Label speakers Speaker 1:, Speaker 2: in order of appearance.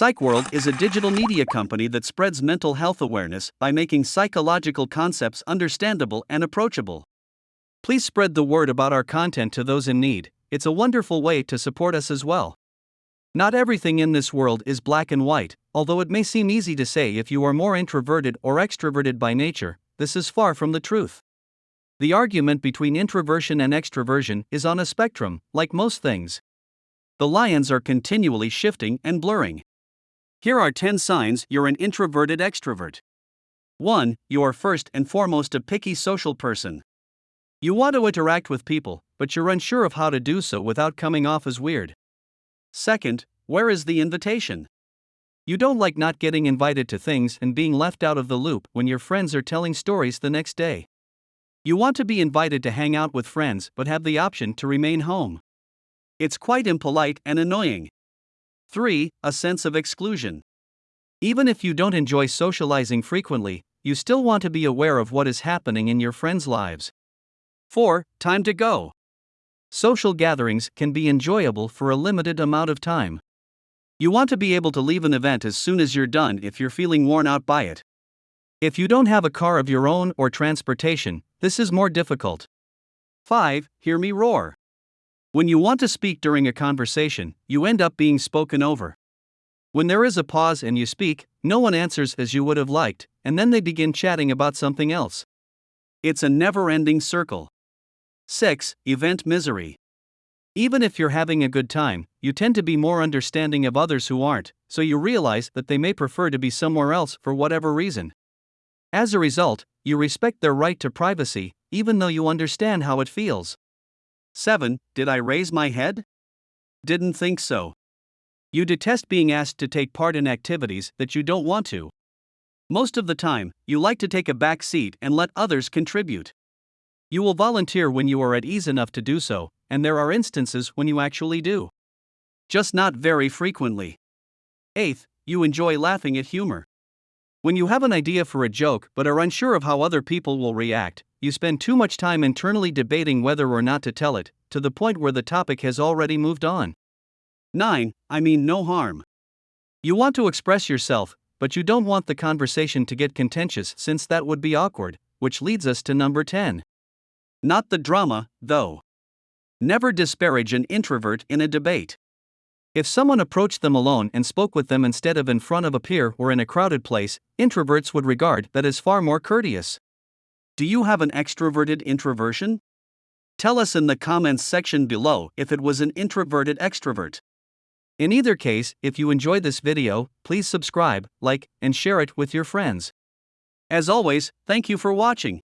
Speaker 1: PsychWorld is a digital media company that spreads mental health awareness by making psychological concepts understandable and approachable. Please spread the word about our content to those in need, it's a wonderful way to support us as well. Not everything in this world is black and white, although it may seem easy to say if you are more introverted or extroverted by nature, this is far from the truth. The argument between introversion and extroversion is on a spectrum, like most things. The lines are continually shifting and blurring. Here are 10 signs you're an introverted extrovert. 1. You are first and foremost a picky social person. You want to interact with people, but you're unsure of how to do so without coming off as weird. Second, where is the invitation? You don't like not getting invited to things and being left out of the loop when your friends are telling stories the next day. You want to be invited to hang out with friends but have the option to remain home. It's quite impolite and annoying. 3. A sense of exclusion. Even if you don't enjoy socializing frequently, you still want to be aware of what is happening in your friends' lives. 4. Time to go. Social gatherings can be enjoyable for a limited amount of time. You want to be able to leave an event as soon as you're done if you're feeling worn out by it. If you don't have a car of your own or transportation, this is more difficult. 5. Hear me roar. When you want to speak during a conversation, you end up being spoken over. When there is a pause and you speak, no one answers as you would have liked, and then they begin chatting about something else. It's a never ending circle. 6. Event misery. Even if you're having a good time, you tend to be more understanding of others who aren't, so you realize that they may prefer to be somewhere else for whatever reason. As a result, you respect their right to privacy, even though you understand how it feels. 7. Did I raise my head? Didn't think so. You detest being asked to take part in activities that you don't want to. Most of the time, you like to take a back seat and let others contribute. You will volunteer when you are at ease enough to do so, and there are instances when you actually do. Just not very frequently. 8th, you enjoy laughing at humor. When you have an idea for a joke but are unsure of how other people will react, you spend too much time internally debating whether or not to tell it, to the point where the topic has already moved on. 9. I mean no harm. You want to express yourself, but you don't want the conversation to get contentious since that would be awkward, which leads us to number 10. Not the drama, though. Never disparage an introvert in a debate. If someone approached them alone and spoke with them instead of in front of a peer or in a crowded place, introverts would regard that as far more courteous. Do you have an extroverted introversion? Tell us in the comments section below if it was an introverted extrovert. In either case, if you enjoyed this video, please subscribe, like, and share it with your friends. As always, thank you for watching.